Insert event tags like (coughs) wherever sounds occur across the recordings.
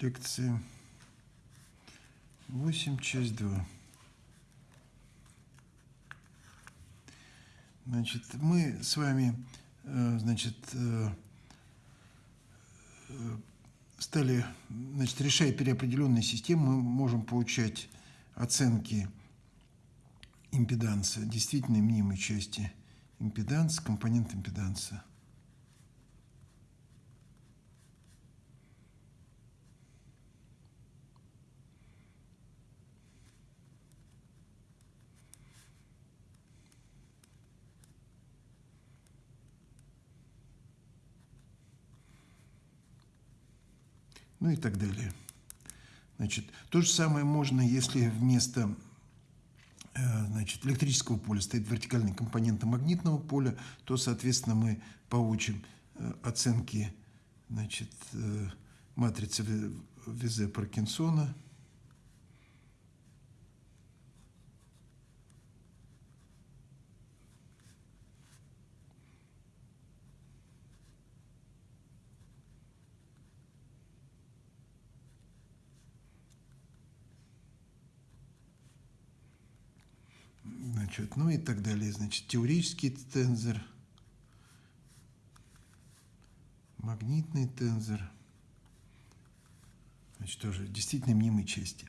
лекции 8, часть 2. Значит, мы с вами, э, значит, э, э, стали, значит, решая переопределенные системы, мы можем получать оценки импеданса, действительно мнимой части импеданс, компонент импеданса. Ну и так далее. Значит, то же самое можно, если вместо э, значит, электрического поля стоит вертикальный компонент магнитного поля, то, соответственно, мы получим э, оценки значит, э, матрицы Визе Паркинсона – значит, ну и так далее. Значит, теорический тензор, магнитный тензор, значит, тоже действительно мнимые части.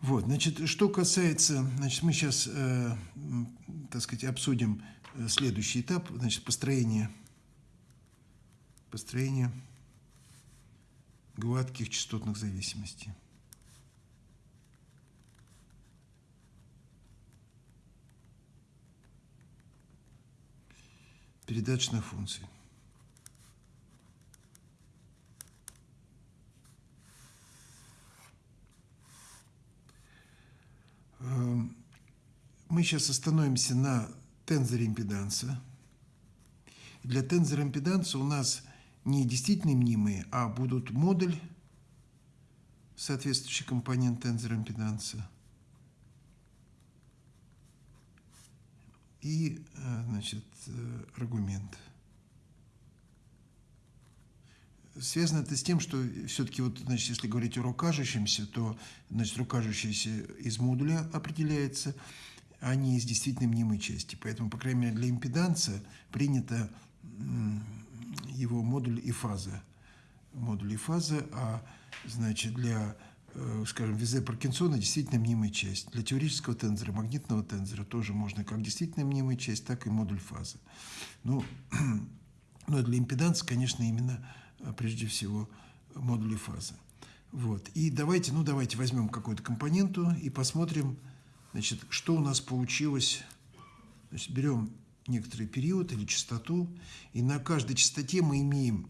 Вот, значит, что касается, значит, мы сейчас, э, так сказать, обсудим э, следующий этап, значит, построение, построение гладких частотных зависимостей. Передаточных функций. Эм, мы сейчас остановимся на тензоре импеданса. Для тензора импеданса у нас не действительно мнимые, а будут модуль, соответствующий компонент тензора импеданса – и э, значит, э, аргумент. Связано это с тем, что все-таки, вот, значит, если говорить о рукажущемся, то значит, рукажущийся из модуля определяется, а не из действительно мнимой части. Поэтому, по крайней мере, для импеданса принято его модуль и фаза. Модуль и фаза, а значит, для скажем, визе Паркинсона действительно мнимая часть. Для теоретического тензора, магнитного тензора тоже можно как действительно мнимая часть, так и модуль фазы. Ну, (clears throat) но для импеданса, конечно, именно э, прежде всего модули фазы. Вот. И давайте, ну давайте возьмем какую-то компоненту и посмотрим, значит, что у нас получилось. Значит, берем некоторый период или частоту, и на каждой частоте мы имеем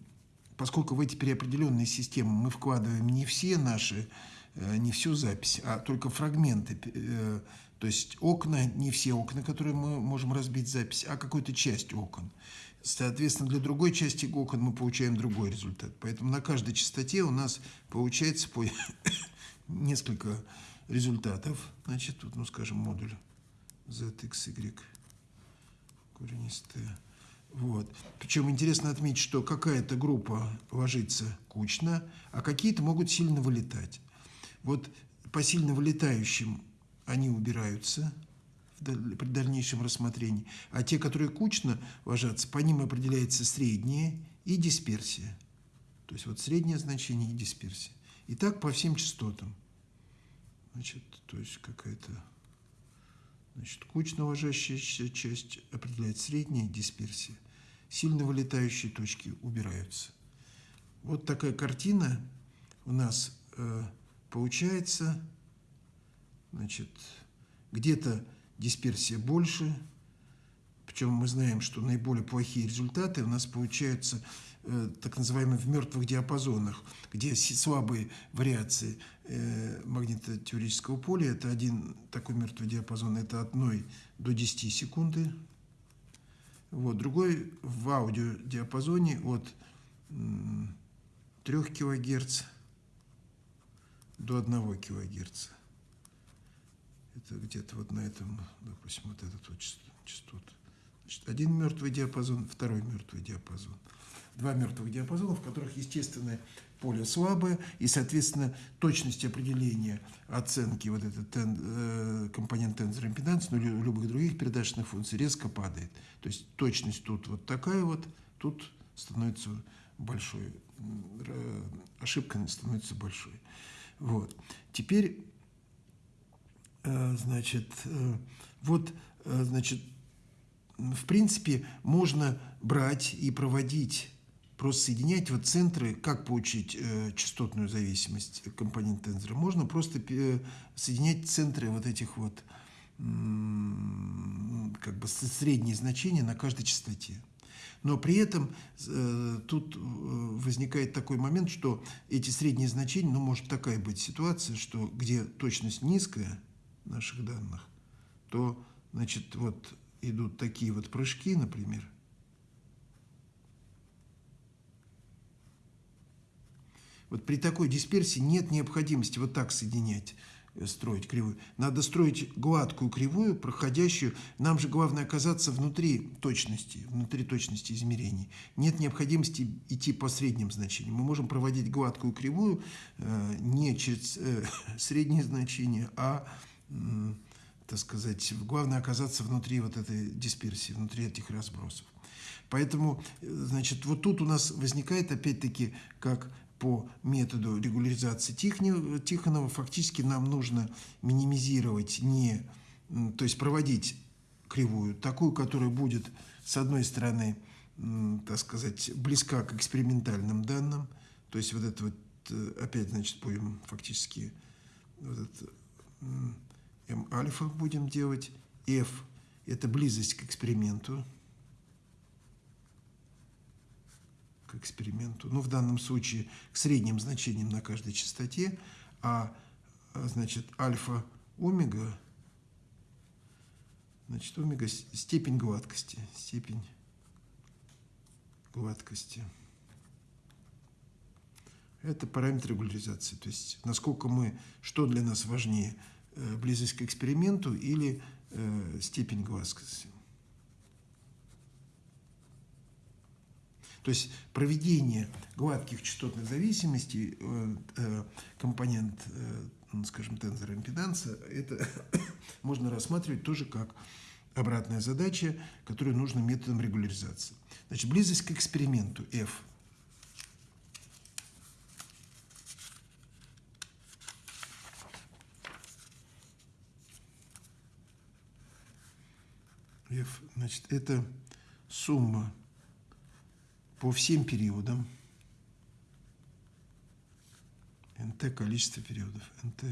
поскольку в эти переопределенные системы мы вкладываем не все наши, э, не всю запись, а только фрагменты, э, то есть окна, не все окна, которые мы можем разбить запись, а какую-то часть окон. Соответственно, для другой части окон мы получаем другой результат. Поэтому на каждой частоте у нас получается по (coughs) несколько результатов. Значит, тут, ну, скажем, модуль ZXY коренистая вот. Причем интересно отметить, что какая-то группа ложится кучно, а какие-то могут сильно вылетать. Вот по сильно вылетающим они убираются при дальнейшем рассмотрении, а те, которые кучно ложатся, по ним определяется среднее и дисперсия. То есть вот среднее значение и дисперсия. И так по всем частотам. Значит, то есть какая-то значит, кучно ложащаяся часть определяет средняя дисперсия сильно вылетающие точки убираются. Вот такая картина у нас э, получается. Значит, где-то дисперсия больше, причем мы знаем, что наиболее плохие результаты у нас получаются так называемые в мертвых диапазонах, где слабые вариации э, магнитотеорического поля, это один такой мертвый диапазон, это от 1 до 10 секунды, вот, другой в аудиодиапазоне от 3 кГц до 1 кГц. Это где-то вот на этом, допустим, вот этот вот частот. Значит, один мертвый диапазон, второй мертвый диапазон. Два мертвых диапазона, в которых естественное поле слабое, и, соответственно, точность определения оценки вот этот тен, э, компонент тензора импеданс, ну, любых других передаточных функций резко падает. То есть точность тут вот такая вот, тут становится большой, ошибка становится большой. Вот. Теперь, э, значит, э, вот, э, значит, в принципе, можно брать и проводить, просто соединять вот центры, как получить э, частотную зависимость компонента тензора. Можно просто э, соединять центры вот этих вот как бы средние значения на каждой частоте. Но при этом э, тут э, возникает такой момент, что эти средние значения, ну, может такая быть ситуация, что где точность низкая наших данных, то, значит, вот идут такие вот прыжки, например, Вот при такой дисперсии нет необходимости вот так соединять строить кривую. Надо строить гладкую кривую, проходящую. Нам же главное оказаться внутри точности, внутри точности измерений. Нет необходимости идти по средним значениям. Мы можем проводить гладкую кривую э, не через э, (laughs) средние значения, а, э, так сказать, главное оказаться внутри вот этой дисперсии, внутри этих разбросов. Поэтому, э, значит, вот тут у нас возникает опять-таки как по методу регуляризации Тихонова фактически нам нужно минимизировать не, то есть проводить кривую, такую, которая будет, с одной стороны, так сказать, близка к экспериментальным данным, то есть вот это вот, э, опять, значит, будем фактически вот это, М альфа будем делать, F – это близость к эксперименту, к эксперименту, ну, в данном случае к средним значениям на каждой частоте, а, а значит, альфа омега, значит, омега степень гладкости, степень гладкости. Это параметр регуляризации, то есть насколько мы, что для нас важнее, э, близость к эксперименту или э, степень гладкости. То есть проведение гладких частотных зависимостей, э, э, компонент, э, ну, скажем, тензора импеданса, это (coughs) можно рассматривать тоже как обратная задача, которую нужно методом регуляризации. Значит, близость к эксперименту F. F, значит, это сумма по всем периодам. НТ количество периодов. НТ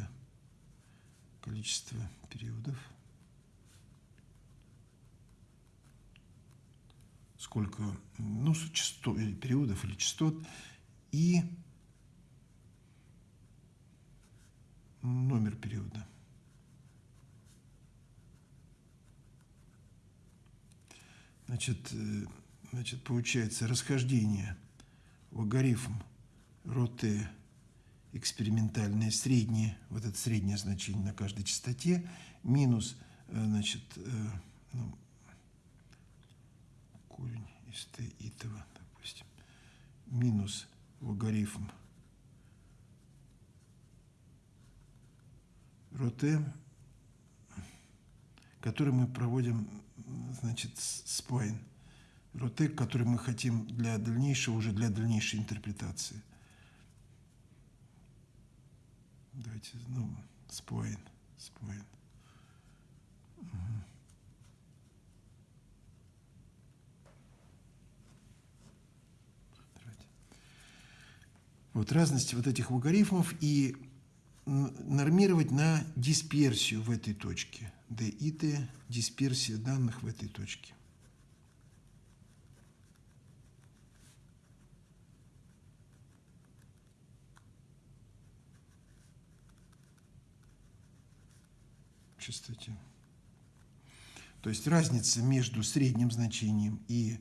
количество периодов. Сколько, ну, частот, или периодов или частот. И номер периода. Значит, э, значит, получается расхождение логарифм роте экспериментальное среднее, вот это среднее значение на каждой частоте, минус, э, значит, э, ну, корень из t итого, допустим, минус логарифм роте, который мы проводим, значит, сплайн ротек, который мы хотим для дальнейшего, уже для дальнейшей интерпретации. Давайте, ну, споин, споин. Угу. Вот разности вот этих логарифмов и нормировать на дисперсию в этой точке. D и T, дисперсия данных в этой точке. Частоте. То есть разница между средним значением и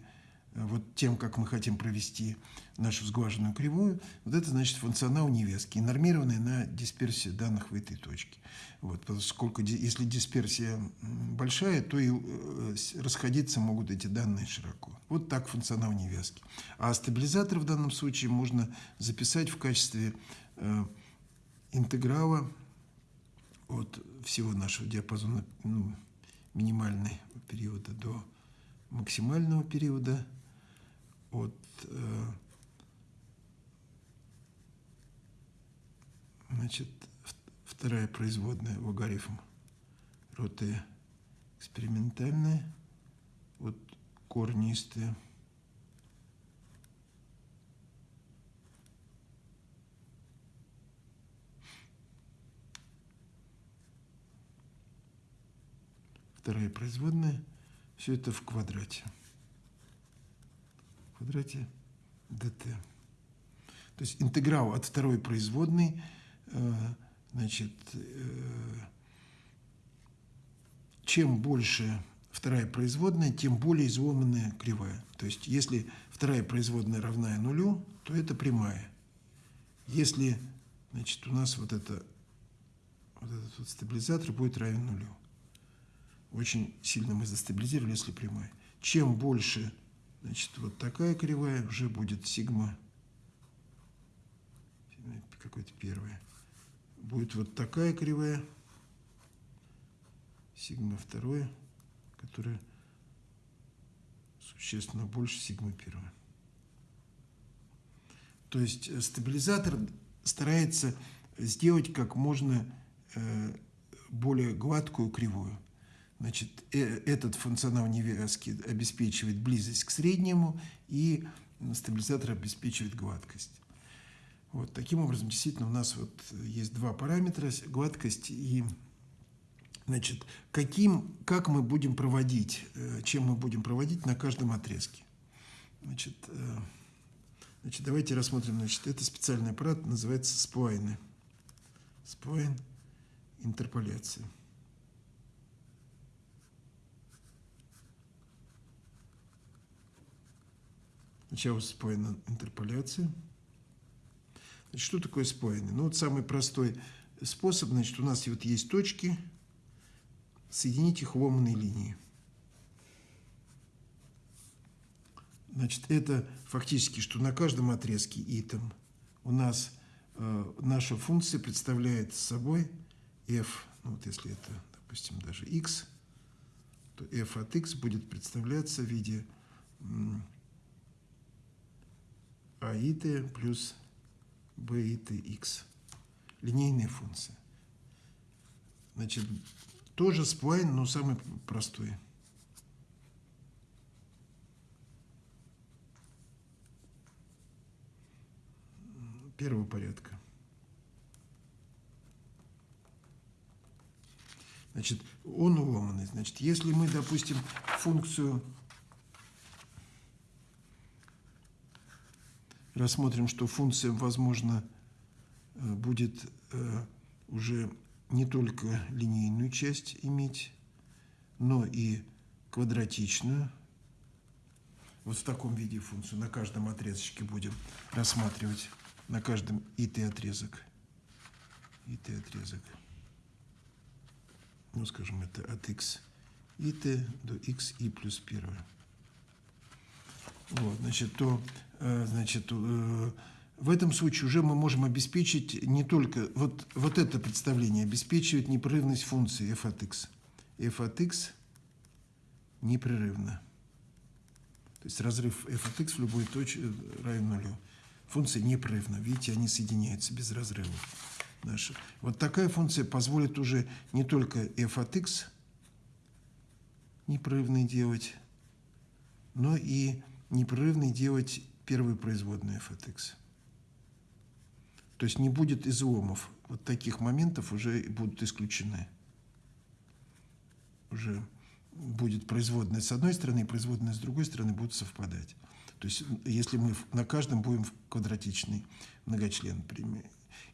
вот тем, как мы хотим провести нашу сглаженную кривую, вот это значит функционал невестки, нормированный на дисперсию данных в этой точке. Вот, поскольку если дисперсия большая, то и э, расходиться могут эти данные широко. Вот так функционал невестки. А стабилизатор в данном случае можно записать в качестве э, интеграла от всего нашего диапазона ну, минимального периода до максимального периода от э, значит, вторая производная логарифм роты экспериментальная от корнистые вторая производная, все это в квадрате. В квадрате dt. То есть интеграл от второй производной, э, значит, э, чем больше вторая производная, тем более изломанная кривая. То есть если вторая производная равна нулю, то это прямая. Если значит, у нас вот, это, вот этот вот стабилизатор будет равен нулю очень сильно мы застабилизировали, если прямая. Чем больше, значит, вот такая кривая, уже будет сигма, какой-то первая. Будет вот такая кривая, сигма второе, которая существенно больше сигмы первой. То есть э, стабилизатор старается сделать как можно э, более гладкую кривую. Значит, э, этот функционал невязки обеспечивает близость к среднему, и стабилизатор обеспечивает гладкость. Вот таким образом, действительно, у нас вот есть два параметра – гладкость и Значит, каким, как мы будем проводить, э, чем мы будем проводить на каждом отрезке. Значит, э, значит давайте рассмотрим. Значит, это специальный аппарат, называется сплайны. Сплайн интерполяция. Сначала споена интерполяция. Значит, что такое споенный? Ну, вот самый простой способ, значит, у нас вот есть точки, соединить их ломаной линией. Значит, это фактически, что на каждом отрезке итем у нас э, наша функция представляет собой f, ну вот если это, допустим, даже x, то f от x будет представляться в виде а и t плюс b и t x. Линейная функция. Значит, тоже сплайн, но самый простой. Первого порядка. Значит, он уломанный. Значит, если мы, допустим, функцию рассмотрим, что функция, возможно, э, будет э, уже не только линейную часть иметь, но и квадратичную. Вот в таком виде функцию на каждом отрезочке будем рассматривать, на каждом ит отрезок. ит отрезок. Ну, скажем, это от x ит до x и плюс 1. Вот, значит, то значит, э, в этом случае уже мы можем обеспечить не только, вот, вот это представление обеспечивает непрерывность функции f от x. f от x непрерывно. То есть разрыв f от x в любой точке равен нулю. Функция непрерывна. Видите, они соединяются без разрыва. Наши. Вот такая функция позволит уже не только f от x непрерывный делать, но и непрерывный делать первую производную f от x. То есть не будет изломов. Вот таких моментов уже будут исключены. Уже будет производная с одной стороны и производная с другой стороны будут совпадать. То есть если мы на каждом будем квадратичный многочлен.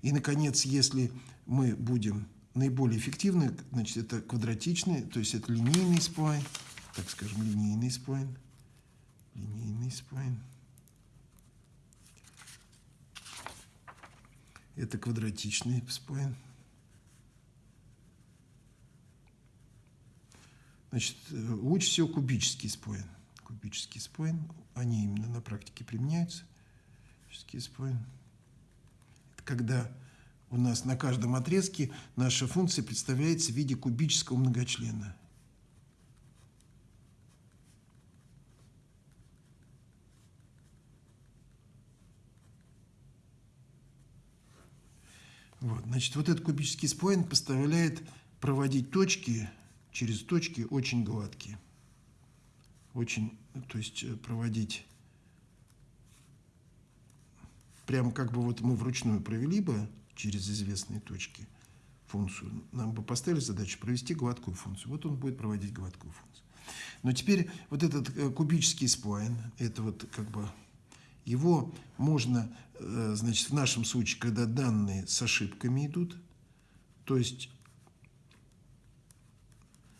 И, наконец, если мы будем наиболее эффективны, значит, это квадратичный, то есть это линейный сплайн, так скажем, линейный сплайн – линейный сплайн. Это квадратичный сплайн. Значит, лучше всего кубический сплайн. Кубический сплайн, они именно на практике применяются. Кубический сплайн. Это когда у нас на каждом отрезке наша функция представляется в виде кубического многочлена. Вот, значит, вот этот кубический споин позволяет проводить точки через точки очень гладкие. Очень, то есть э, проводить прямо как бы вот мы вручную провели бы через известные точки функцию. Нам бы поставили задачу провести гладкую функцию. Вот он будет проводить гладкую функцию. Но теперь вот этот э, кубический сплайн, это вот как бы его можно, э, значит, в нашем случае, когда данные с ошибками идут, то есть,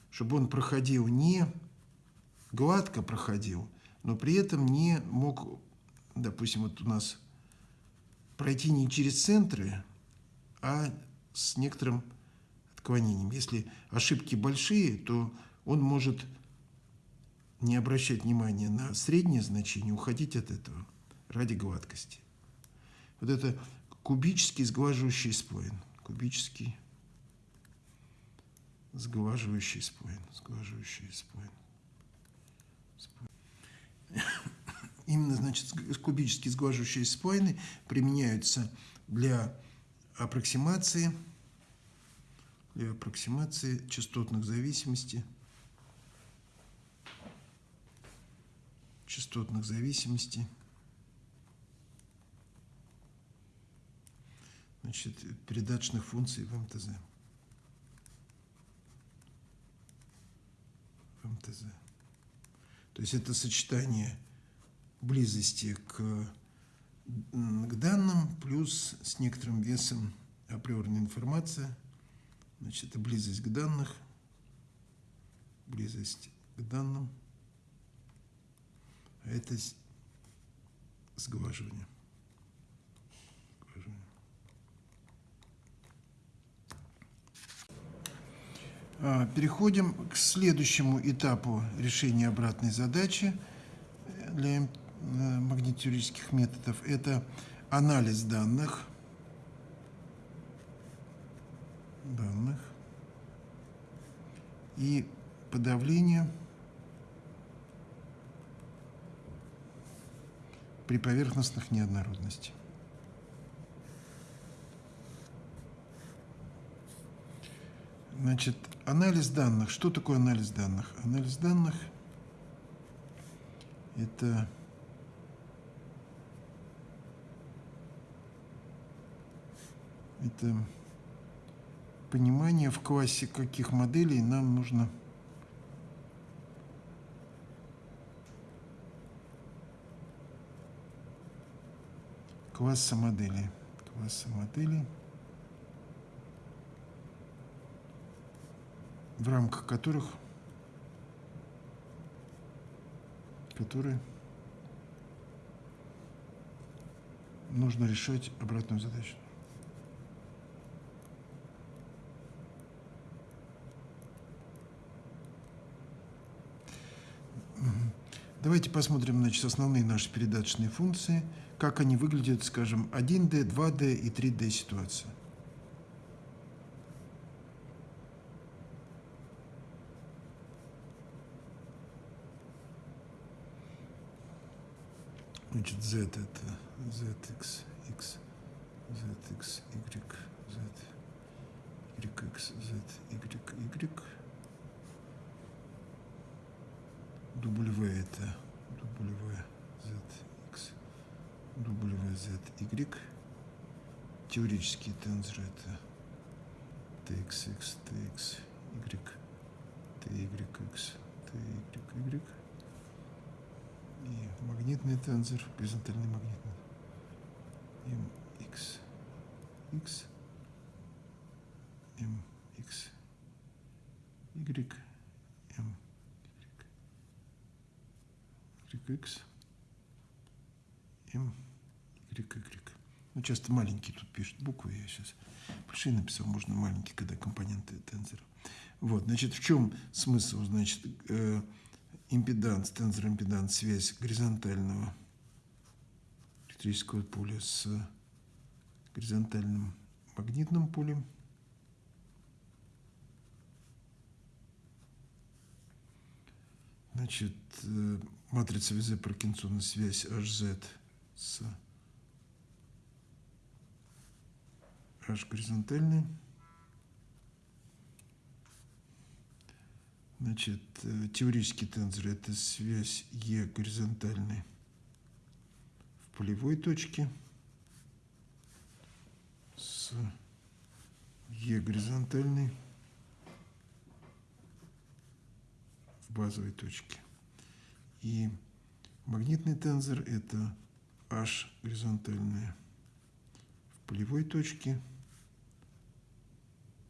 чтобы он проходил не гладко проходил, но при этом не мог, допустим, вот у нас пройти не через центры, а с некоторым отклонением. Если ошибки большие, то он может не обращать внимания на среднее значение, уходить от этого ради гладкости. Вот это кубический сглаживающий сплойн. Кубический сглаживающий сплойн. Сглаживающий сплойн. Именно, значит, кубические сглаживающие сплойны применяются для аппроксимации, для аппроксимации частотных зависимостей, частотных зависимостей. Значит, передаточных функций в МТЗ. В МТЗ. То есть это сочетание близости к, к данным плюс с некоторым весом априорной информации. Значит, это близость к данных, близость к данным, а это сглаживание. Переходим к следующему этапу решения обратной задачи для э, магнитюрических методов. Это анализ данных. данных и подавление при поверхностных неоднородностей. Значит, анализ данных. Что такое анализ данных? Анализ данных – это это понимание в классе каких моделей нам нужно класса моделей. Класса моделей – в рамках которых которые нужно решать обратную задачу. Давайте посмотрим значит, основные наши передаточные функции, как они выглядят, скажем, 1D, 2D и 3D ситуация. Значит, z это zx, x, zx, y, z, yx, z, y, y. W это W, z, x, W, z, y. Теоретические тензоры это txx, tx, y, tyx, ty, y и магнитный тензор, горизонтальный магнитный. mx, x, mx, y, m, y, x, m, y, y. Ну, часто маленькие тут пишут буквы, я сейчас большие написал, можно маленькие, когда компоненты тензора. Вот, значит, в чем смысл, значит, э, импеданс, тензор импеданс, связь горизонтального электрического поля с горизонтальным магнитным полем. Значит, э, матрица Визе Паркинсона связь HZ с H горизонтальной. Значит, э, теоретический тензор – это связь E горизонтальной в полевой точке с Е горизонтальной в базовой точке. И магнитный тензор – это H горизонтальная в полевой точке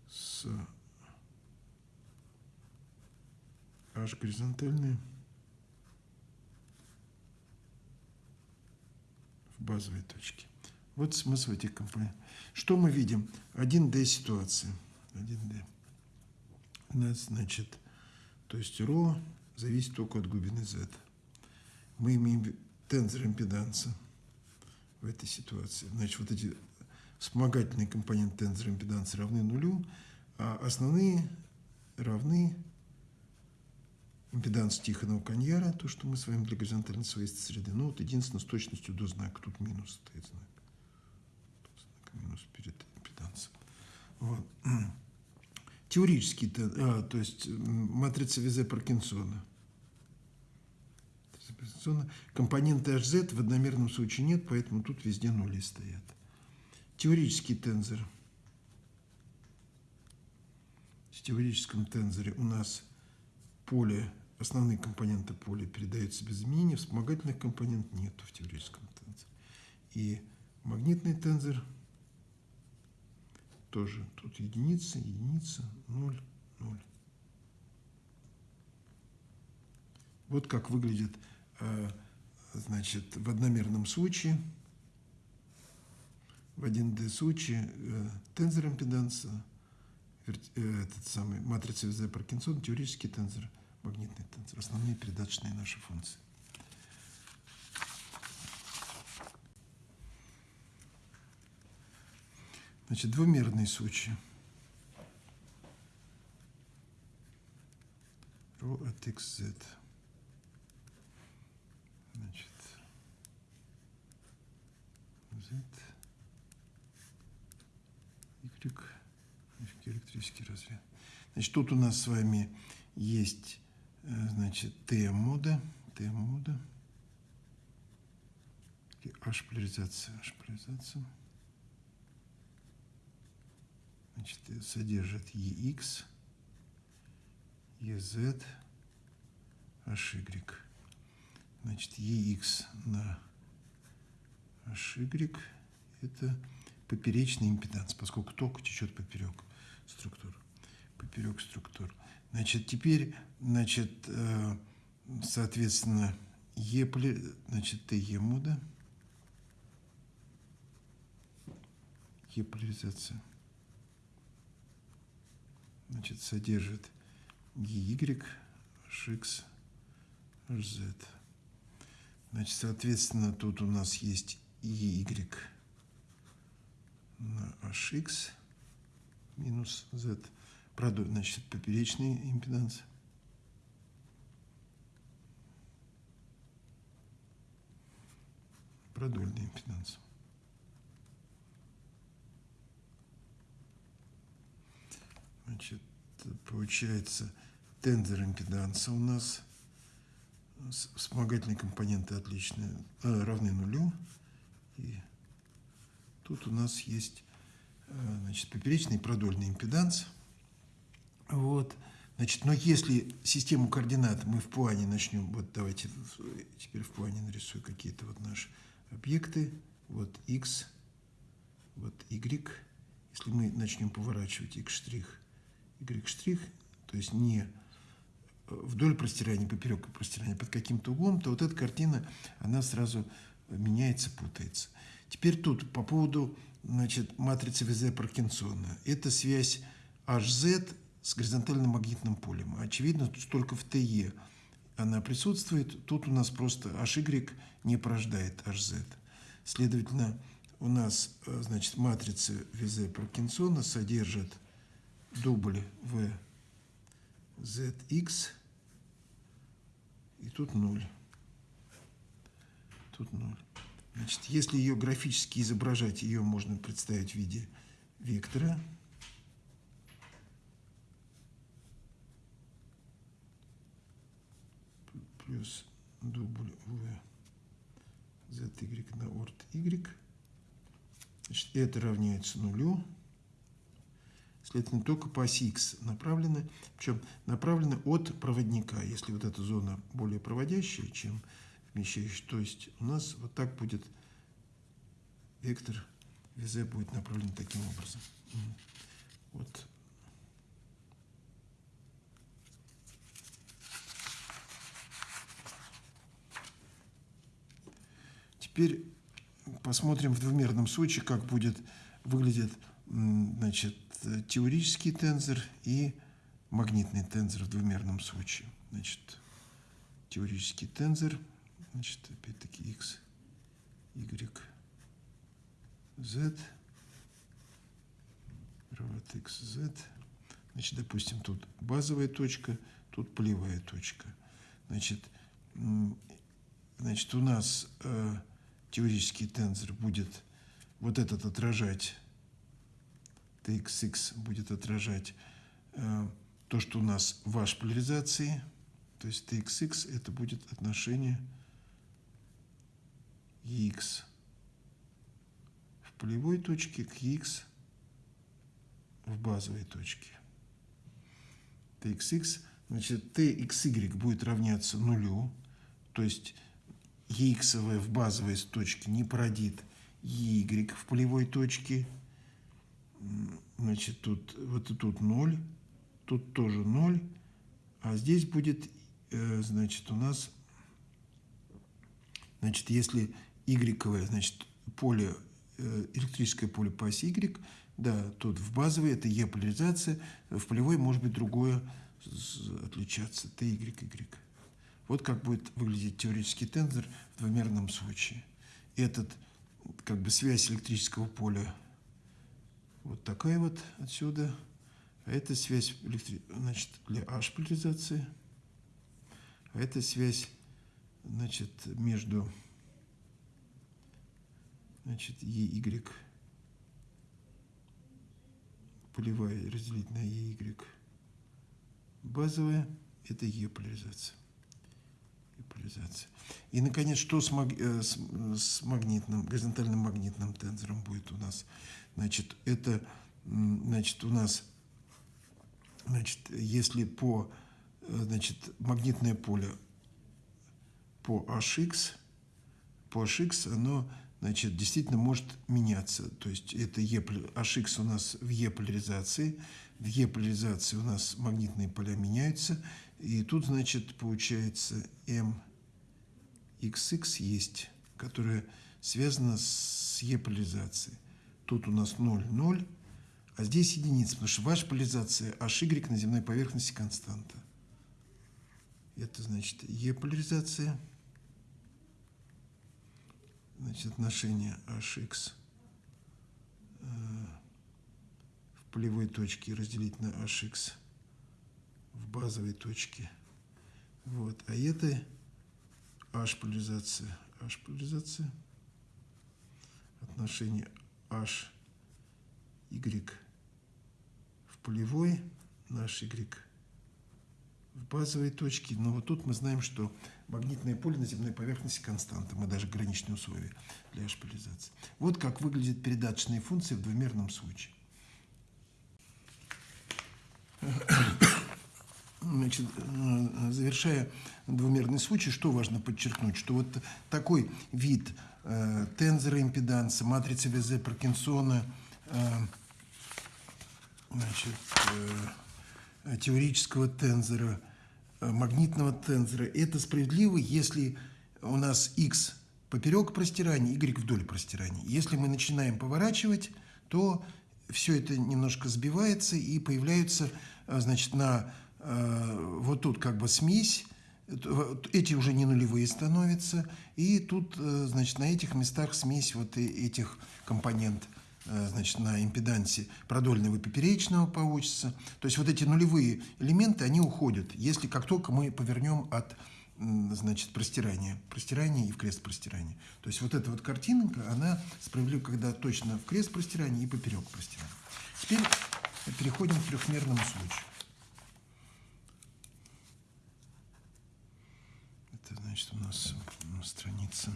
с H горизонтальная в базовой точке. Вот смысл этих компонентов. Что мы видим? 1D ситуация. 1D. У нас, значит, то есть ρ зависит только от глубины z. Мы имеем тензор импеданса в этой ситуации. Значит, вот эти вспомогательные компоненты тензора импеданса равны нулю, а основные равны импеданс Тихонова Каньяра, то, что мы с вами для горизонтальной свойства среды. Ну, вот единственное, с точностью до знака. Тут минус стоит знак. Тут знак минус перед импедансом. Вот. (clears throat) Теоретически, а, то есть матрица Визе Паркинсона. Компоненты HZ в одномерном случае нет, поэтому тут везде нули стоят. Теоретический тензор. В теоретическом тензоре у нас поле основные компоненты поля передаются без изменения, вспомогательных компонентов нету в теоретическом тензоре. И магнитный тензор тоже тут единица, единица, ноль, ноль. Вот как выглядит, э, значит, в одномерном случае, в 1D случае э, тензор импеданса, э, этот самый матрица Визе Паркинсон, теоретический тензор – магнитный тензор, основные передаточные наши функции. Значит, двумерные случаи. Ρ от xz. Значит, z, y, электрический разряд. Значит, тут у нас с вами есть Э, значит, Т-мода, Т-мода, H-поляризация, H-поляризация, значит, содержит EX, EZ, HY. Значит, EX на HY – это поперечный импеданс, поскольку ток течет поперек структур. Поперек структур. Значит, теперь, значит, э, соответственно, Е, значит, ТЕ муда, Е поляризация, значит, содержит EY, HX, HZ. Значит, соответственно, тут у нас есть EY на HX минус Z – значит, поперечный импеданс. Продольный импеданс. Значит, получается тензор импеданса у нас вспомогательные компоненты отличные, э, равны нулю. И тут у нас есть э, значит, поперечный и продольный импеданс – вот. Значит, но если систему координат мы в плане начнем, вот давайте теперь в плане нарисую какие-то вот наши объекты, вот x, вот y. Если мы начнем поворачивать x y то есть не вдоль простирания, поперек простирания под каким-то углом, то вот эта картина, она сразу меняется, путается. Теперь тут по поводу значит, матрицы ВЗ Паркинсона. Это связь HZ с горизонтальным магнитным полем. Очевидно, только в ТЕ она присутствует. Тут у нас просто HY не порождает HZ. Следовательно, у нас э, значит, матрица ВЗ Паркинсона содержит дубль в ZX и тут 0. Тут 0. Значит, если ее графически изображать, ее можно представить в виде вектора. Плюс v zy на орд y. Значит, это равняется нулю. Следовательно, только по оси x направлены. Причем направлены от проводника. Если вот эта зона более проводящая, чем вмещающая, то есть у нас вот так будет вектор ВЗ будет направлен таким образом. Вот. Теперь посмотрим в двумерном случае, как будет выглядеть значит, теорический тензор и магнитный тензор в двумерном случае. Значит, теорический тензор, значит, опять-таки x, y, z, равно x, z. Значит, допустим, тут базовая точка, тут полевая точка. Значит, значит у нас э, теоретический тензор будет вот этот отражать TXX будет отражать э, то, что у нас в H поляризации, то есть TXX это будет отношение EX в полевой точке к EX в базовой точке. TXX, значит, TXY будет равняться нулю, то есть EX в базовой точке не породит EY в полевой точке, значит, тут, вот и тут 0, тут тоже 0, а здесь будет, э, значит, у нас, значит, если y, значит, поле, э, электрическое поле по оси y, да, тут в базовой это E поляризация, в полевой может быть другое отличаться, T, Y, Y. Вот как будет выглядеть теоретический тензор в двумерном случае. Этот, как бы связь электрического поля вот такая вот отсюда. А это связь электри... значит, для H поляризации. А это связь значит, между значит, EY полевая разделить на EY базовая, это E поляризация. Поляризация. И, наконец, что с, маг... Э, с, магнитным, горизонтальным магнитным тензором будет у нас? Значит, это, значит, у нас, значит, если по, э, значит, магнитное поле по HX, по HX оно, значит, действительно может меняться. То есть это e, HX у нас в E поляризации, в E поляризации у нас магнитные поля меняются, и тут, значит, получается MXX есть, которая связана с E поляризацией. Тут у нас 0, 0, а здесь единица, потому что ваша поляризация HY на земной поверхности константа. Это значит Е поляризация. Значит, отношение HX э, в полевой точке разделить на HX в базовой точке. Вот. А это H поляризация. H поляризация. Отношение h, y в полевой, наш y в базовой точке. Но вот тут мы знаем, что магнитное поле на земной поверхности константа. Мы даже граничные условия для h-поляризации. Вот как выглядят передаточные функции в двумерном случае. Значит, завершая двумерный случай, что важно подчеркнуть, что вот такой вид э, тензора импеданса, матрицы Везе Паркинсона, э, значит, э, теорического тензора магнитного тензора. Это справедливо, если у нас x поперек простирания, y вдоль простирания. Если мы начинаем поворачивать, то все это немножко сбивается и появляются, значит, на вот тут как бы смесь, эти уже не нулевые становятся, и тут, значит, на этих местах смесь вот этих компонентов Э, значит, на импедансе продольного и поперечного получится. То есть вот эти нулевые элементы, они уходят, если как только мы повернем от значит, простирания, простирания и в крест простирания. То есть вот эта вот картинка, она справедлива, когда точно в крест простирания и поперек простирания. Теперь переходим к трехмерному случаю. Это значит у нас страница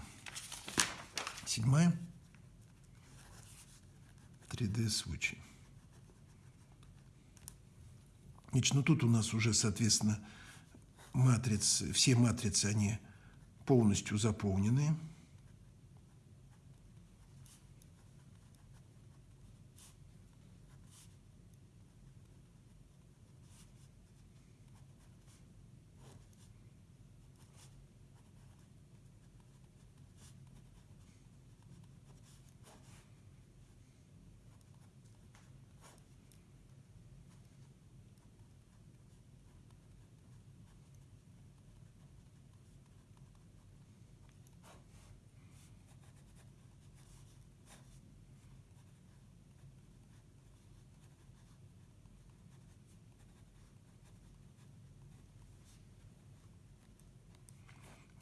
седьмая. 3D случай. Значит, ну тут у нас уже, соответственно, матрицы, все матрицы, они полностью заполнены.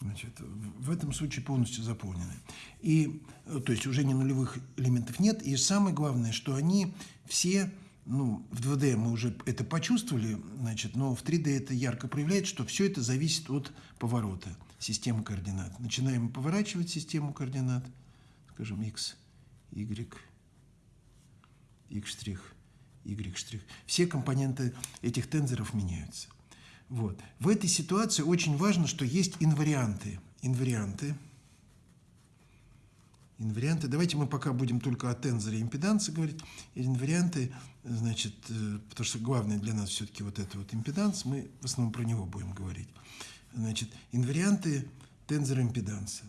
Значит, в этом случае полностью заполнены. И, э, то есть уже не нулевых элементов нет. И самое главное, что они все, ну, в 2D мы уже это почувствовали, значит, но в 3D это ярко проявляет, что все это зависит от поворота системы координат. Начинаем поворачивать систему координат, скажем, x, y, x', y'. Все компоненты этих тензоров меняются. Вот. В этой ситуации очень важно, что есть инварианты. Инварианты. Инварианты. Давайте мы пока будем только о тензоре импеданса говорить. Инварианты, значит, э, потому что главное для нас все-таки вот это вот импеданс, мы в основном про него будем говорить. Значит, инварианты тензора импеданса.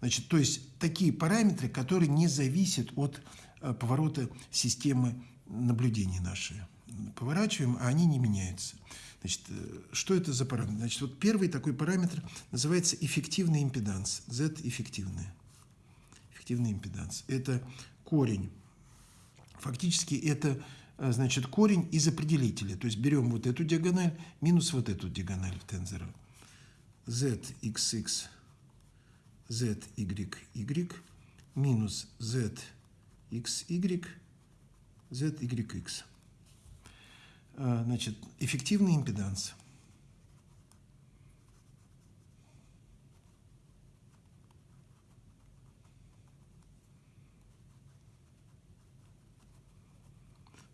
Значит, то есть такие параметры, которые не зависят от э, поворота системы наблюдения нашей. Поворачиваем, а они не меняются. Значит, э, что это за параметр? Значит, вот первый такой параметр называется эффективный импеданс. Z эффективный. Эффективный импеданс. Это корень. Фактически это э, значит, корень из определителя. То есть берем вот эту диагональ минус вот эту диагональ в тензора. zxx, zyy минус zxy, zyx. Э, значит, эффективный импеданс.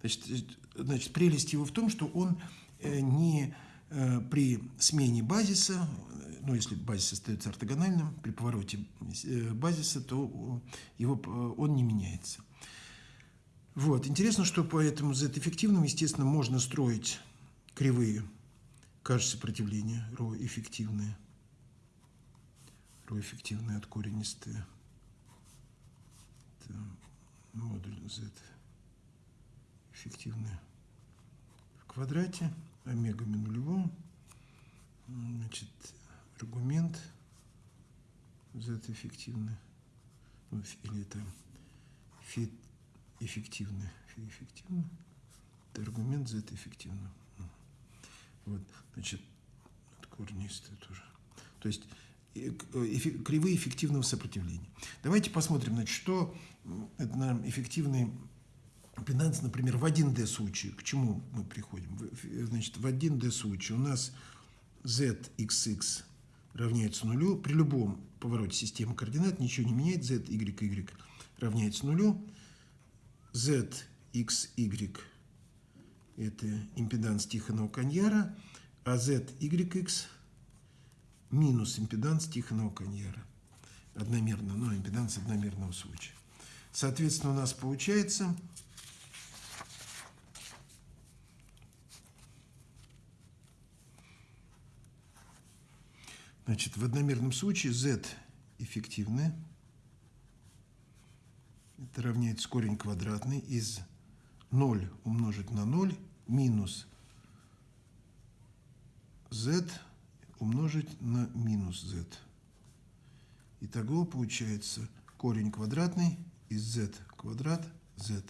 Значит, значит, прелесть его в том, что он э, не э, при смене базиса, ну, если базис остается ортогональным, при повороте базиса, то его, он не меняется. Вот. Интересно, что по этому Z-эффективным, естественно, можно строить кривые каш сопротивления, ро эффективные, ро эффективные от коренистые. Это модуль Z эффективные в квадрате, омегами нулевом. Значит, аргумент Z эффективный, ну, или это фит эффективны. эффективно. Это аргумент Z эффективно. Вот, значит, корнистые тоже. То есть э, кривые эффективного сопротивления. Давайте посмотрим, значит, что это нам эффективный импеданс, например, в 1D случае. К чему мы приходим? Значит, в 1D случае у нас zxx равняется нулю. При любом повороте системы координат ничего не меняет. z, y, y равняется нулю z, x, y – это импеданс Тихонова Каньяра, а z, y, x – минус импеданс Тихонова Каньяра. Одномерно, но импеданс одномерного случая. Соответственно, у нас получается Значит, в одномерном случае z эффективны. Это равняется корень квадратный из 0 умножить на 0 минус z умножить на минус z. Итого получается корень квадратный из z квадрат z.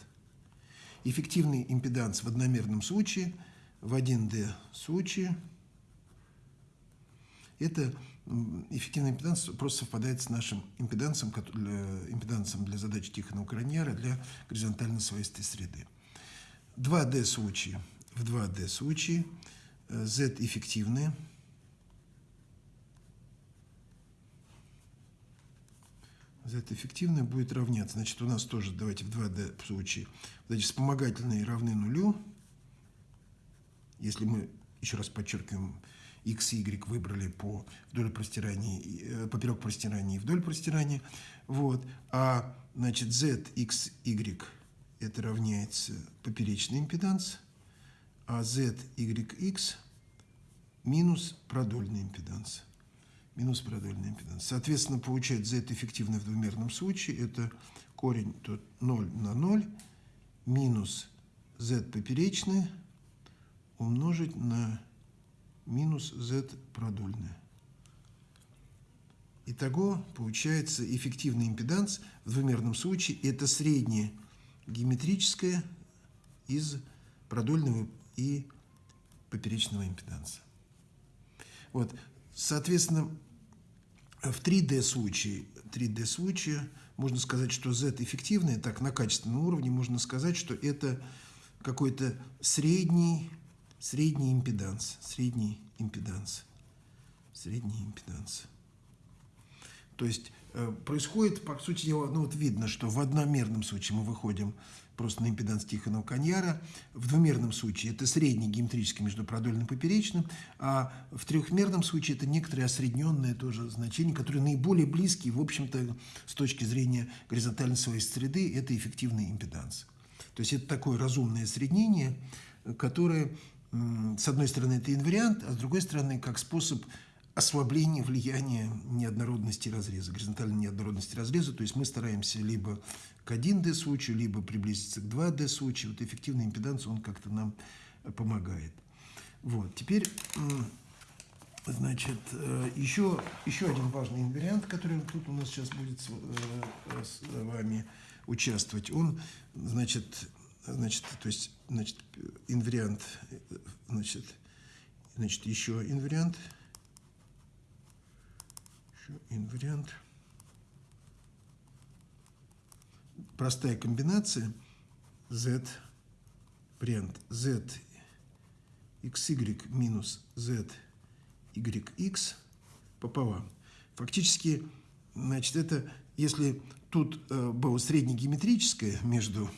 Эффективный импеданс в одномерном случае, в 1D случае, это эффективный импеданс просто совпадает с нашим импедансом, импедансом для задачи Тихонова Краньяра для горизонтально своистой среды. 2D случае. В 2D случае Z эффективные. Z эффективное будет равняться. Значит, у нас тоже, давайте в 2D случае, эти вспомогательные равны нулю. Если мы, еще раз подчеркиваем, x и y выбрали по вдоль простирания, э, поперек простирания и вдоль простирания. Вот. А, значит, z, x, y это равняется поперечный импеданс, а z, y, x минус продольный импеданс. Минус продольный импеданс. Соответственно, получается z эффективный в двумерном случае. Это корень тут 0 на 0 минус z поперечный умножить на минус z продольное. Итого получается эффективный импеданс в двумерном случае это среднее геометрическое из продольного и поперечного импеданса. Вот, соответственно, в 3D случае, 3D случае можно сказать, что Z эффективное, так на качественном уровне можно сказать, что это какой-то средний средний импеданс, средний импеданс, средний импеданс. То есть э, происходит, по сути дела, ну вот видно, что в одномерном случае мы выходим просто на импеданс Тихонова Каньяра, в двумерном случае это средний геометрический между продольным и поперечным, а в трехмерном случае это некоторые осредненные тоже значения, которые наиболее близкие, в общем-то, с точки зрения горизонтальной своей среды, это эффективный импеданс. То есть это такое разумное осреднение, которое с одной стороны, это инвариант, а с другой стороны, как способ ослабления влияния неоднородности разреза, горизонтальной неоднородности разреза. То есть мы стараемся либо к 1D случаю, либо приблизиться к 2D случаю. Вот эффективный импеданс, он как-то нам помогает. Вот, теперь, значит, еще, еще один важный инвариант, который тут у нас сейчас будет с, э, с вами участвовать, он, значит, значит, то есть, значит, инвариант, значит, значит, еще инвариант, еще инвариант, простая комбинация. Z, вариант. Z, xy минус z, yx пополам. Фактически, значит, это, если тут э, было среднегеометрическое между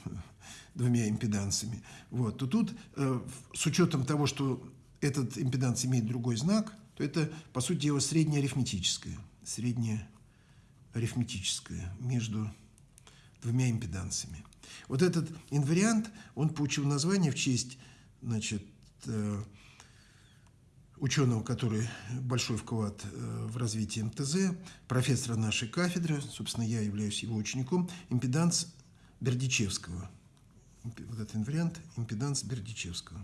двумя импедансами, вот, то тут э, с учетом того, что этот импеданс имеет другой знак, то это, по сути дела, среднее арифметическое, среднее арифметическое между двумя импедансами. Вот этот инвариант, он получил название в честь, значит, э, ученого, который большой вклад э, в развитие МТЗ, профессора нашей кафедры, собственно, я являюсь его учеником, импеданс Бердичевского – вот этот инвариант импеданс Бердичевского.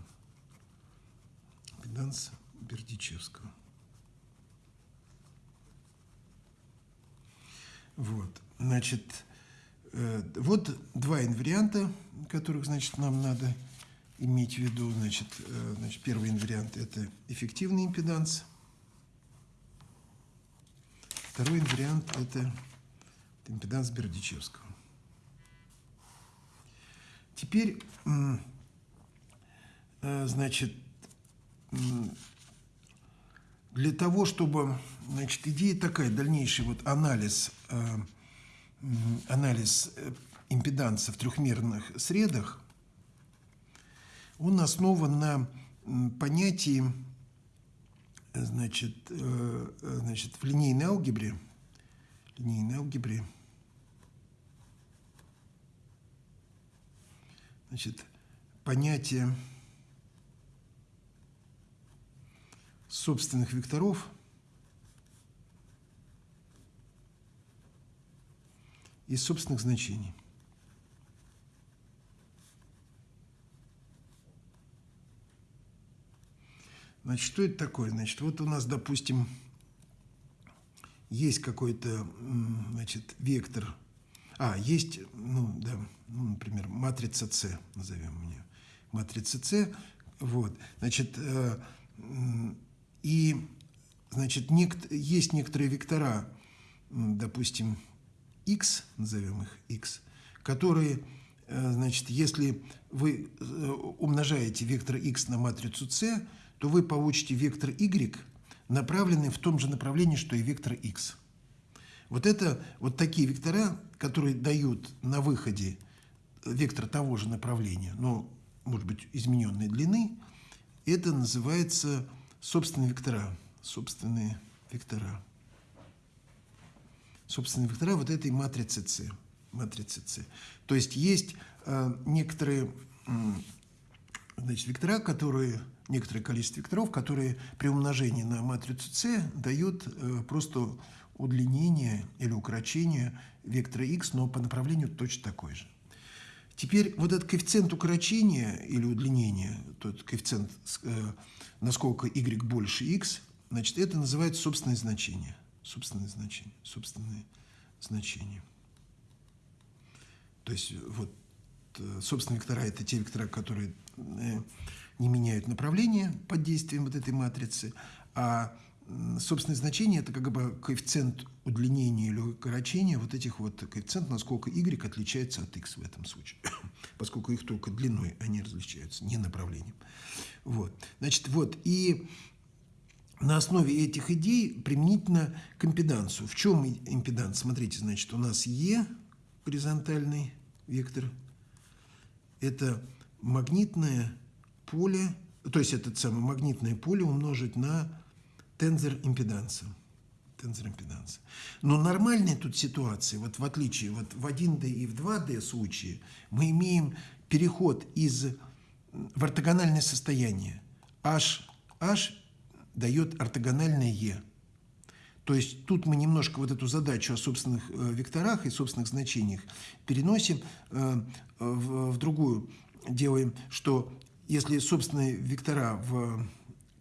Импеданс Бердичевского. Вот, значит, э, вот два инварианта, которых, значит, нам надо иметь в виду. Значит, э, значит, первый инвариант – это эффективный импеданс. Второй инвариант – это импеданс Бердичевского. Теперь, э, значит, для того, чтобы, значит, идея такая, дальнейший вот анализ, э, анализ э, импеданса в трехмерных средах, он основан на понятии, значит, значит, в линейной алгебре, линейной алгебре, значит, понятие собственных векторов и собственных значений. Значит, что это такое? Значит, вот у нас, допустим, есть какой-то, значит, вектор – а, есть, ну, да, ну, например, матрица С, назовем ее. Матрица С, вот, значит, э, и, значит, нект, есть некоторые вектора, допустим, x, назовем их x, которые, э, значит, если вы э, умножаете вектор x на матрицу c, то вы получите вектор y, направленный в том же направлении, что и вектор x. Вот это вот такие вектора, которые дают на выходе вектор того же направления, но, может быть, измененной длины, это называется собственные вектора. Собственные вектора. Собственные вектора вот этой матрицы С. Матрицы С. То есть есть э, некоторые э, значит, вектора, которые некоторое количество векторов, которые при умножении на матрицу С дают э, просто удлинение или укорочение вектора x, но по направлению точно такой же. Теперь вот этот коэффициент укорочения или удлинения, тот коэффициент, э, насколько y больше x, значит, это называется собственное значение. Собственное значение. Собственное значение. То есть вот э, собственные вектора – это те вектора, которые не меняют направление под действием вот этой матрицы, а собственное значение – это как бы коэффициент удлинения или укорочения вот этих вот коэффициентов, насколько y отличается от x в этом случае, (coughs) поскольку их только длиной они различаются, не направлением. Вот. Значит, вот, и на основе этих идей применительно к импедансу. В чем импеданс? Смотрите, значит, у нас e, горизонтальный вектор, это магнитное поле, то есть это самое магнитное поле умножить на тензор импеданса. Тензор импеданса. Но нормальная тут ситуация, вот в отличие вот в 1D и в 2D случае, мы имеем переход из в ортогональное состояние. H, H дает ортогональное E. То есть тут мы немножко вот эту задачу о собственных э, векторах и собственных значениях переносим э, в, в другую. Делаем, что если собственные вектора в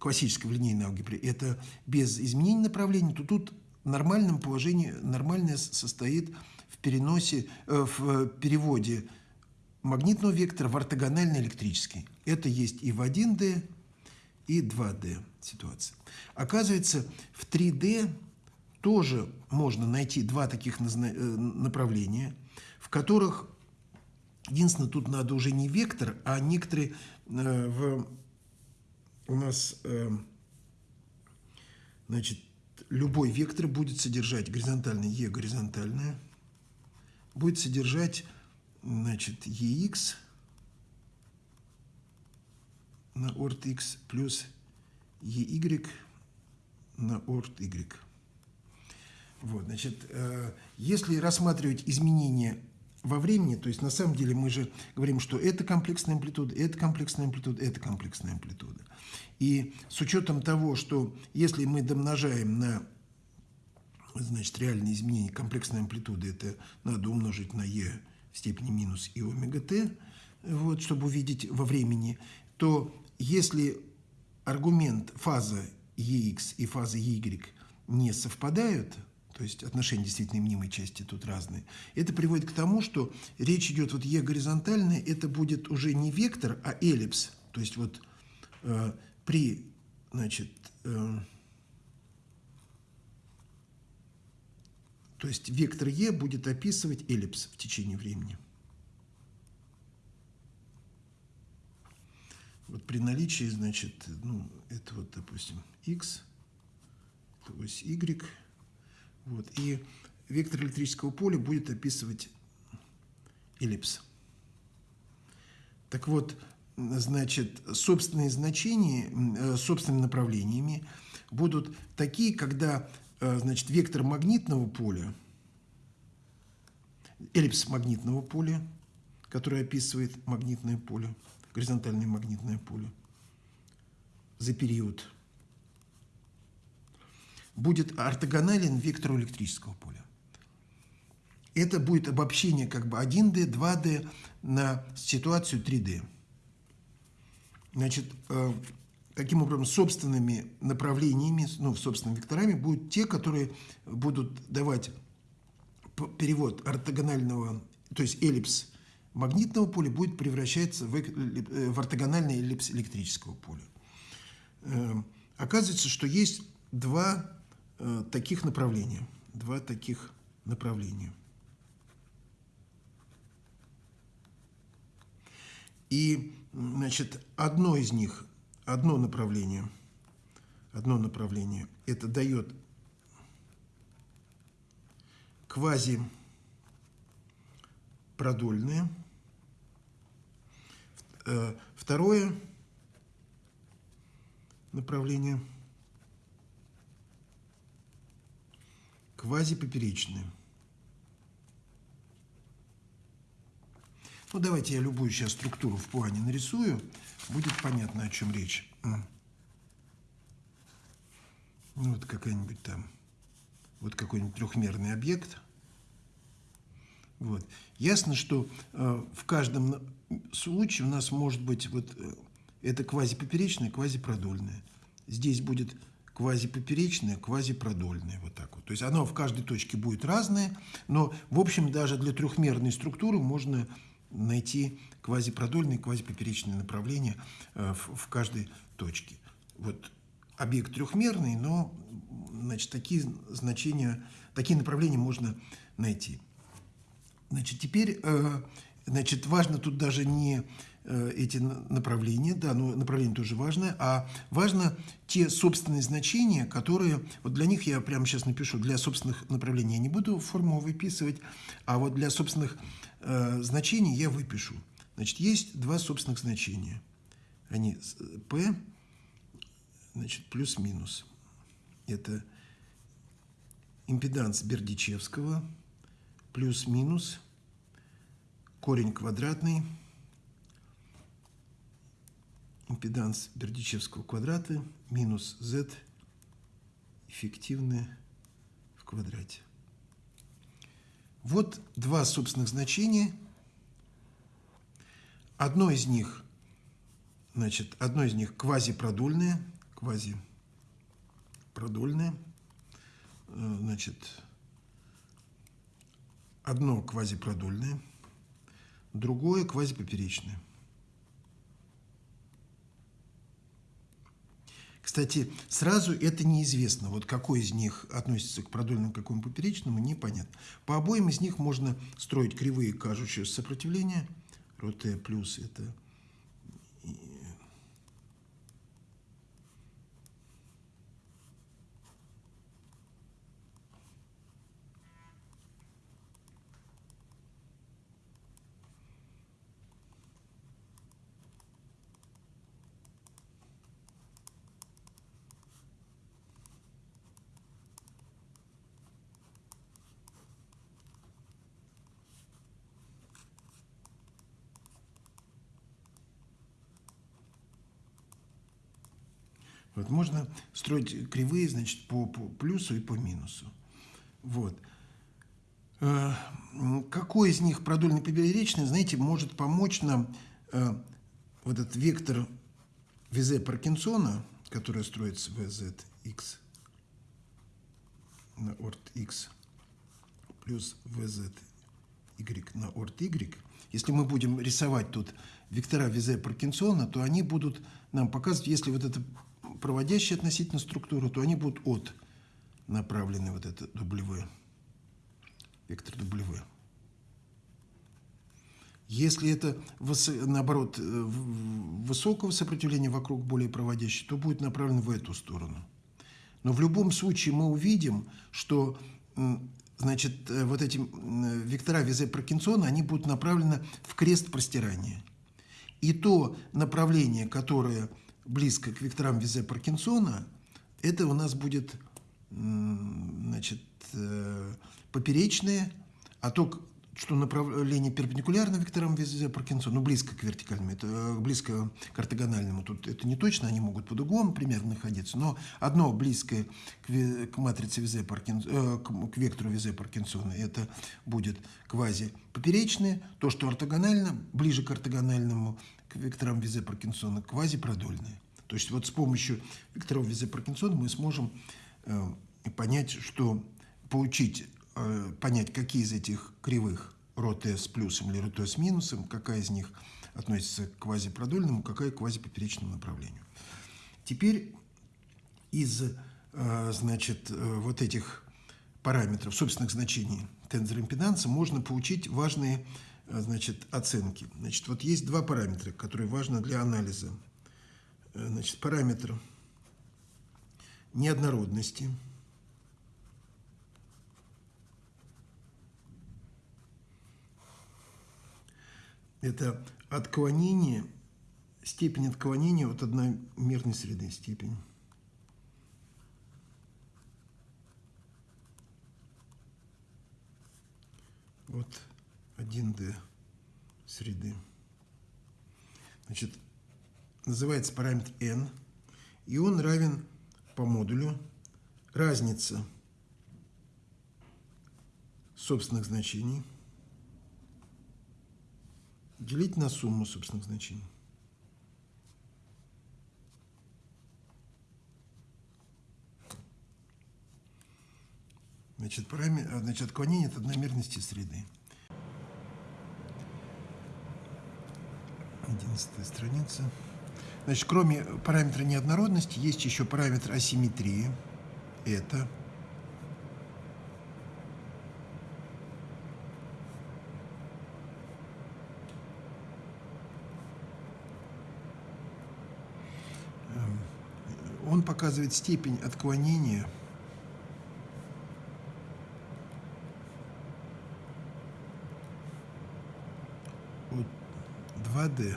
классической в линейной алгебре это без изменения направления, то тут в нормальном положении, нормальное состоит в переносе, э, в переводе магнитного вектора в ортогональный электрический. Это есть и в 1D, и 2D ситуация. Оказывается, в 3D тоже можно найти два таких э, направления, в которых Единственное, тут надо уже не вектор, а некоторые э, в, у нас, э, значит, любой вектор будет содержать горизонтальное e горизонтальное, будет содержать, значит, ex на орт x плюс ey на орт y. Вот, значит, э, если рассматривать изменения во времени, то есть на самом деле мы же говорим, что это комплексная амплитуда, это комплексная амплитуда, это комплексная амплитуда. И с учетом того, что если мы домножаем на значит, реальные изменения комплексной амплитуды, это надо умножить на e в степени минус и омега t, вот, чтобы увидеть во времени, то если аргумент фаза ex и фаза y не совпадают, то есть отношения действительно мнимой части тут разные, это приводит к тому, что речь идет вот Е горизонтальная, это будет уже не вектор, а эллипс. То есть вот э, при, значит, э, то есть вектор Е будет описывать эллипс в течение времени. Вот при наличии, значит, ну, это вот, допустим, x, то есть y, вот. И вектор электрического поля будет описывать эллипс. Так вот, значит, собственные значения, э, собственными направлениями будут такие, когда, э, значит, вектор магнитного поля, эллипс магнитного поля, который описывает магнитное поле, горизонтальное магнитное поле за период будет ортогонален вектору электрического поля. это будет обобщение как бы 1D, 2D на ситуацию 3D. Значит, э, таким образом, собственными направлениями, ну, собственными векторами будут те, которые будут давать перевод ортогонального, то есть эллипс магнитного поля будет превращаться в, э, в ортогональный эллипс электрического поля. Э, оказывается, что есть два таких направления. Два таких направления. И, значит, одно из них, одно направление, одно направление, это дает квази продольное. Э, второе направление квазипоперечное. Ну, давайте я любую сейчас структуру в плане нарисую, будет понятно, о чем речь. Ну, вот какая-нибудь там, вот какой-нибудь трехмерный объект. Вот. Ясно, что э, в каждом случае у нас может быть вот э, это квазипоперечное, квазипродольное. Здесь будет квазипоперечное, квазипродольное, вот так вот. То есть оно в каждой точке будет разное, но, в общем, даже для трехмерной структуры можно найти квазипродольные, квазипоперечные направления э, в, каждой точке. Вот объект трехмерный, но значит, такие значения, такие направления можно найти. Значит, теперь э, значит, важно тут даже не эти направления, да, но направление тоже важное, а важно те собственные значения, которые, вот для них я прямо сейчас напишу, для собственных направлений я не буду форму выписывать, а вот для собственных э, значений я выпишу. Значит, есть два собственных значения. Они P, значит, плюс-минус. Это импеданс Бердичевского плюс-минус корень квадратный импеданс Бердичевского квадрата минус z эффективное в квадрате. Вот два собственных значения. Одно из них, значит, одно из них квазипродольное, квазипродольное, э, значит, одно квазипродольное, другое квазипоперечное. Кстати, сразу это неизвестно, вот какой из них относится к продольному, какому поперечному, непонятно. По обоим из них можно строить кривые кажущие сопротивления. РОТ плюс это Вот можно строить кривые, значит, по, по плюсу и по минусу. Вот. Э, какой из них продольный поперечный, знаете, может помочь нам э, вот этот вектор ВЗ Паркинсона, который строится VZX на орт X плюс VZY на орт Y, если мы будем рисовать тут вектора Визе Паркинсона, то они будут нам показывать, если вот это проводящие относительно структуру, то они будут от направлены, вот это W, вектор W. Если это, наоборот, э, высокого сопротивления вокруг более проводящей, то будет направлен в эту сторону. Но в любом случае мы увидим, что значит, э, вот эти вектора Визе Паркинсона, они будут направлены в крест простирания. И то направление, которое близко к векторам Визе Паркинсона, это у нас будет значит, э, поперечные, а то что направление перпендикулярно векторам везе Паркинсона, ну, близко к вертикальному, это э, близко к ортогональному. Тут это не точно, они могут под углом примерно находиться, но одно близкое к, к матрице везе Паркинсона, э, к, к вектору везе Паркинсона, это будет квази-поперечное, то, что ортогонально, ближе к ортогональному, векторам везе Паркинсона, квази-продольное. То есть вот с помощью векторов везе Паркинсона мы сможем э, понять, что получить Э, понять, какие из этих кривых рот с плюсом или рот с минусом, какая из них относится к квазипродольному, какая к квазипоперечному направлению. Теперь из э, значит, э, вот этих параметров, собственных значений тензора импеданса можно получить важные значит, оценки. Значит, вот есть два параметра, которые важны для анализа. Значит, параметр неоднородности – это отклонение, степень отклонения от одномерной среды, степень. От 1D среды. Значит, называется параметр n, и он равен по модулю разница собственных значений – делить на сумму собственных значений. Значит, параметр, значит, отклонение от одномерности среды. Одиннадцатая страница. Значит, кроме параметра неоднородности, есть еще параметр асимметрии. Это он показывает степень отклонения от 2D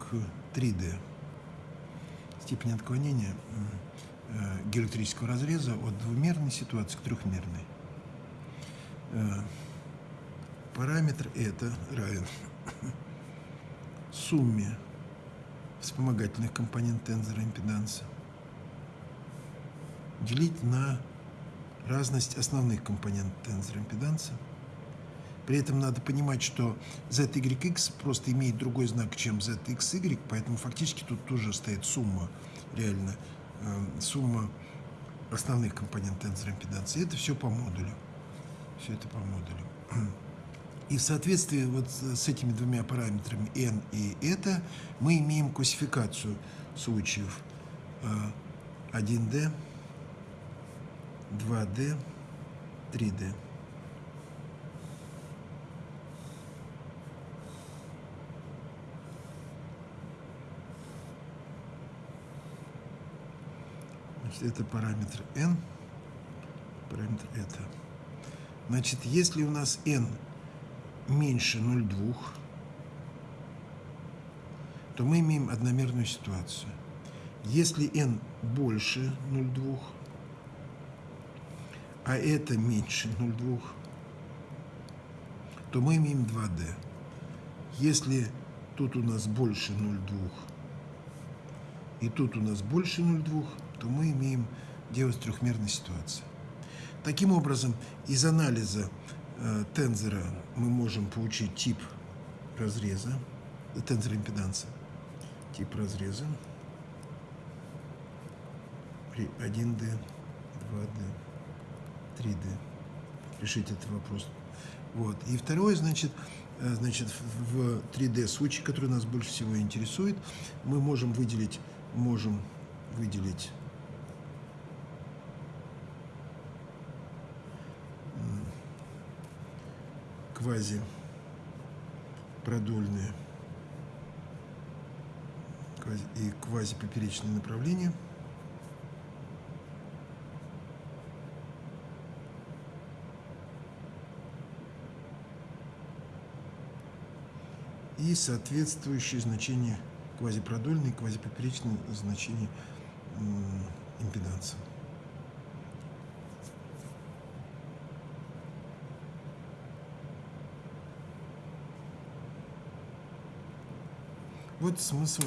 к 3D. Степень отклонения э, геоэлектрического разреза от двумерной ситуации к трехмерной. Э, параметр это равен сумме вспомогательных компонент тензора импеданса делить на разность основных компонентов тензора импеданса. При этом надо понимать, что ZYX просто имеет другой знак, чем ZXY, поэтому фактически тут тоже стоит сумма, реально, э, сумма основных компонентов тензора импеданса. И это все по модулю. Все это по модулю. (clears throat) И в соответствии вот с этими двумя параметрами n и это мы имеем классификацию случаев 1D, 2D, 3D. Значит, это параметр n, параметр это. Значит, если у нас n меньше 0,2, то мы имеем одномерную ситуацию. Если n больше 0,2, а это меньше 0,2, то мы имеем 2D. Если тут у нас больше 0,2 и тут у нас больше 0,2, то мы имеем дело с трехмерной ситуацией. Таким образом, из анализа Э, тензора мы можем получить тип разреза, э, тензор импеданса, тип разреза при 1D, 2D, 3D. Решить этот вопрос. Вот. И второе, значит, э, значит, в 3D случае, который нас больше всего интересует, мы можем выделить, можем выделить квази продольные и квазипоперечные направления. И соответствующие значения квазипродольные и квазипоперечные значения импеданса. Вот смысл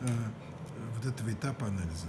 э, вот этого этапа анализа.